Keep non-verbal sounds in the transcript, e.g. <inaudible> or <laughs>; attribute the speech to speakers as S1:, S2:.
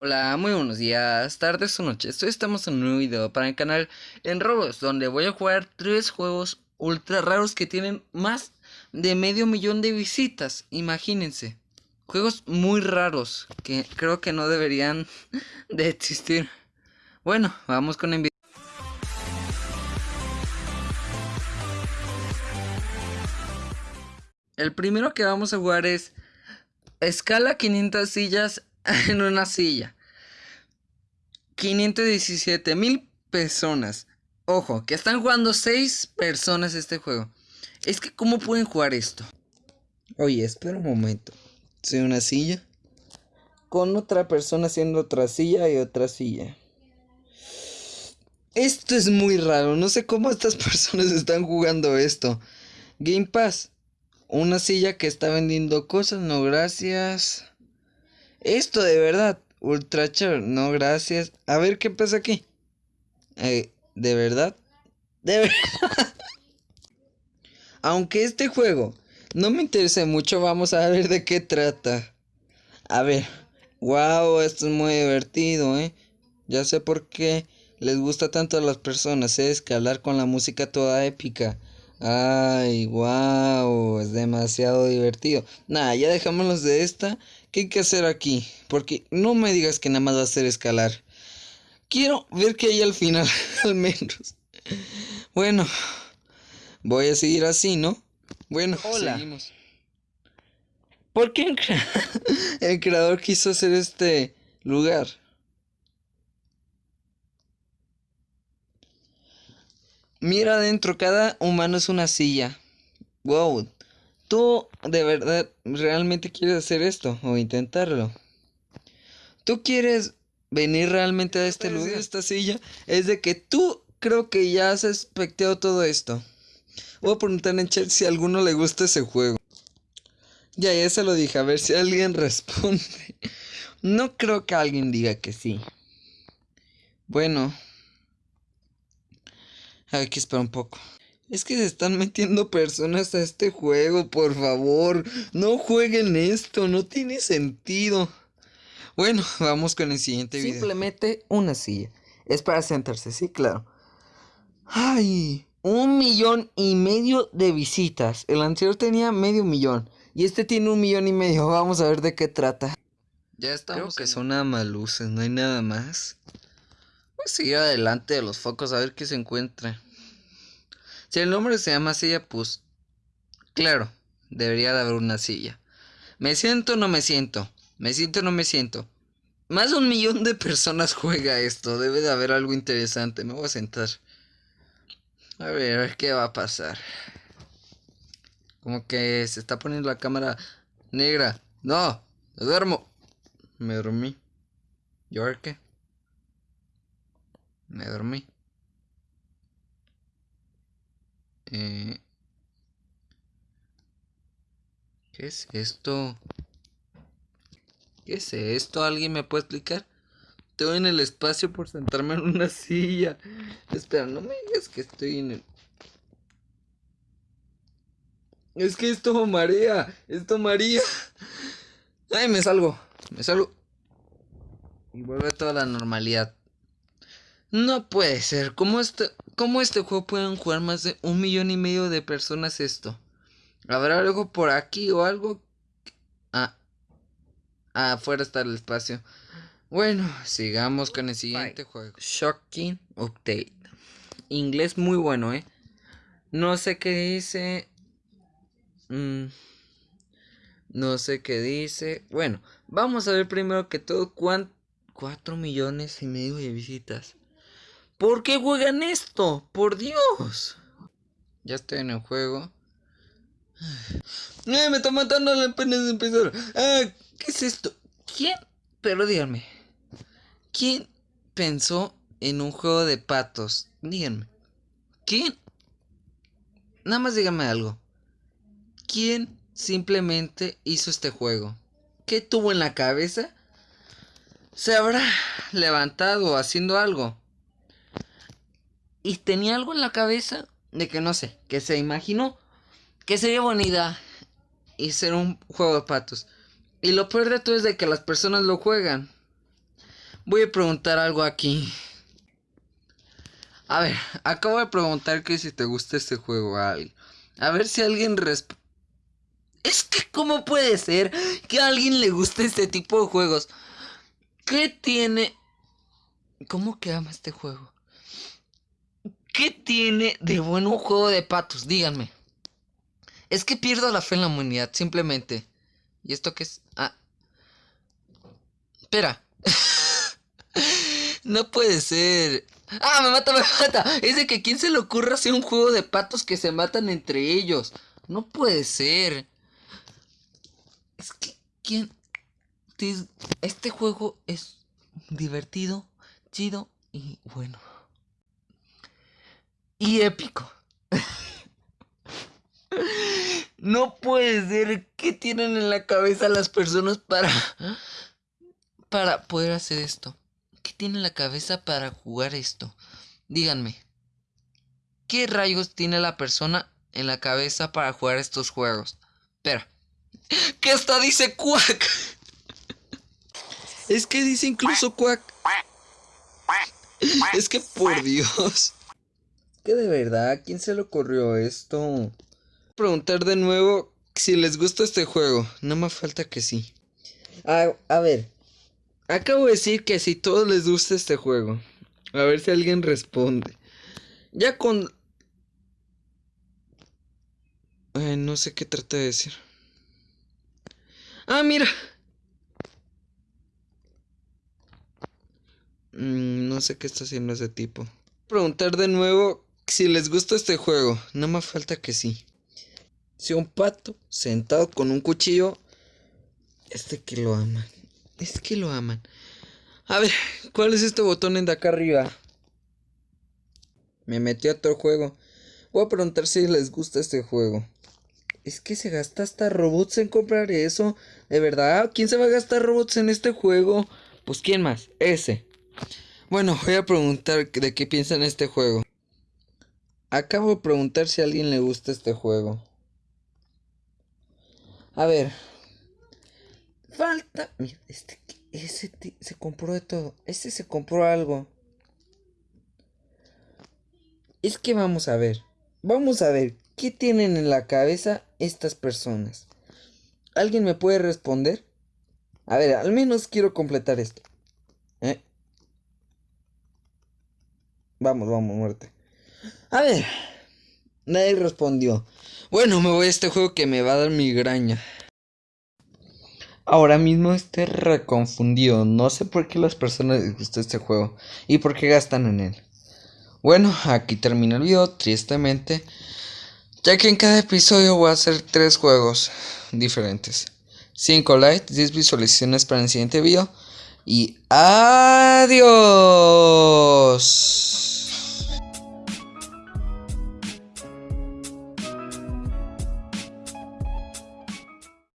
S1: Hola, muy buenos días, tardes o noches. Hoy estamos en un nuevo video para el canal en Roblox, donde voy a jugar tres juegos ultra raros que tienen más de medio millón de visitas. Imagínense. Juegos muy raros que creo que no deberían <laughs> de existir. Bueno, vamos con el video. El primero que vamos a jugar es escala 500 sillas <laughs> en una silla. 517 mil personas. Ojo, que están jugando 6 personas este juego. Es que, ¿cómo pueden jugar esto? Oye, espera un momento. Soy una silla. Con otra persona haciendo otra silla y otra silla. Esto es muy raro. No sé cómo estas <laughs> personas están jugando esto. Game Pass. Una silla que está vendiendo cosas. No, gracias. Esto de verdad. Ultra chévere. No, gracias. A ver qué pasa aquí. Eh, ¿De verdad? De verdad. <laughs> Aunque este juego no me interesa mucho, vamos a ver de qué trata. A ver. Wow, esto es muy divertido, ¿eh? Ya sé por qué les gusta tanto a las personas, ¿eh? Escalar con la música toda épica. Ay, wow, es demasiado divertido. Nada, ya dejémonos de esta. ¿Qué hay que hacer aquí? Porque no me digas que nada más va a ser escalar. Quiero ver qué hay al final, <laughs> al menos. Bueno, voy a seguir así, ¿no? Bueno, hola. Seguimos. ¿Por qué el <laughs> creador quiso hacer este lugar? Mira adentro, cada humano es una silla. Wow. ¿Tú de verdad realmente quieres hacer esto o intentarlo? ¿Tú quieres venir realmente a este lugar, a esta silla? Es de que tú creo que ya has expectado todo esto. Voy a preguntar en chat si a alguno le gusta ese juego. Ya, ya se lo dije, a ver si alguien <laughs> responde. No creo que alguien diga que sí. Bueno, hay que esperar un poco. Es que se están metiendo personas a este juego, por favor. No jueguen esto, no tiene sentido. Bueno, <laughs> vamos con el siguiente video. Simplemente una silla. Es para sentarse, sí, claro. Ay, un millón y medio de visitas. El anterior tenía medio millón. Y este tiene un millón y medio. <laughs> Vamos a ver de qué trata. Ya estamos. Creo que son nada más luces, no hay nada más. Voy a seguir adelante de los focos a ver qué se encuentra. Si el nombre se llama silla, pues claro, debería de haber una silla. ¿Me siento no me siento? ¿Me siento no me siento? Más de un millón de personas <laughs> juega esto. Debe de haber algo interesante. Me voy a sentar. A ver, qué va a pasar. Como que se está poniendo la cámara negra. No, me duermo. Me dormí. ¿Yo qué? Me dormí. Eh, ¿Qué es esto? ¿Qué es esto? ¿Alguien me puede explicar? Estoy en el espacio por sentarme en una <laughs> silla. Espera, no me digas que estoy en el... Es que esto marea. Esto marea. Ay, me salgo. Me salgo. Y vuelve toda la normalidad. No puede ser. ¿Cómo este, ¿Cómo este juego pueden jugar más de un millón y medio de personas esto? ¿Habrá algo por aquí o algo? Ah. ah afuera está el espacio. Bueno, sigamos con el siguiente juego. Shocking Update. Inglés muy bueno, ¿eh? No sé qué dice. Mm, no sé qué dice. Bueno, vamos a ver primero que todo cuánto... 4 millones y medio de visitas. ¿Por qué juegan esto? Por Dios. Ya estoy en el juego. ¡Eh, me está matando la pena de empezar! Ah, ¿Qué es esto? ¿Quién? Pero díganme. ¿Quién pensó en un juego de patos? Díganme. ¿Quién? Nada más díganme algo. ¿Quién simplemente hizo este juego? ¿Qué tuvo en la cabeza? ¿Se habrá levantado haciendo algo? Y tenía algo en la cabeza de que no sé, que se imaginó que sería bonita y ser un juego de patos. Y lo peor de todo es de que las personas lo juegan. Voy a preguntar algo aquí. A ver, acabo de preguntar que si te gusta este juego a. A ver si alguien responde. Es que, ¿cómo puede ser que a alguien le guste este tipo de juegos? ¿Qué tiene? ¿Cómo que ama este juego? ¿Qué tiene de bueno un juego de patos? Díganme. Es que pierdo la fe en la humanidad, simplemente. ¿Y esto qué es? Ah. Espera. <laughs> no puede ser. Ah, me mata, me mata. Es de que quién se le ocurra hacer un juego de patos que se matan entre ellos. No puede ser. Es que, ¿quién? Este juego es divertido, chido y bueno. Y épico. No puede ser. ¿Qué tienen en la cabeza las personas para. para poder hacer esto? ¿Qué tienen en la cabeza para jugar esto? Díganme. ¿Qué rayos tiene la persona en la cabeza para jugar estos juegos? Espera. ¿Qué hasta dice Quack? Es que dice incluso Quack. Es que por Dios. Que de verdad, ¿quién se le ocurrió esto? preguntar de nuevo si les gusta este juego. No me falta que sí. A, a ver. Acabo de decir que si todos les gusta este juego. A ver si alguien responde. Ya con... Ay, no sé qué trata de decir. Ah, mira. Mm, no sé qué está haciendo ese tipo. Preguntar de nuevo si les gusta este juego. No me falta que sí. Si un pato sentado con un cuchillo. Este que lo aman. Es que lo aman. A ver, ¿cuál es este botón en de acá arriba? Me metí a otro juego. Voy a preguntar si les gusta este juego. Es que se gasta hasta robots en comprar eso. ¿De verdad? ¿Quién se va a gastar robots en este juego? Pues quién más. Ese. Bueno, voy a preguntar de qué piensan este juego. Acabo de preguntar si a alguien le gusta este juego. A ver. Falta. Mira, este. Ese se compró de todo. Este se compró algo. Es que vamos a ver. Vamos a ver. ¿Qué tienen en la cabeza estas personas? ¿Alguien me puede responder? A ver, al menos quiero completar esto. ¿Eh? Vamos, vamos, muerte. A ver. Nadie respondió. Bueno, me voy a este juego que me va a dar migraña. Ahora mismo estoy reconfundido. No sé por qué las personas les gusta este juego y por qué gastan en él. Bueno, aquí termina el video, tristemente. Ya que en cada episodio voy a hacer tres juegos diferentes. 5 likes, 10 visualizaciones para el siguiente video. Y adiós.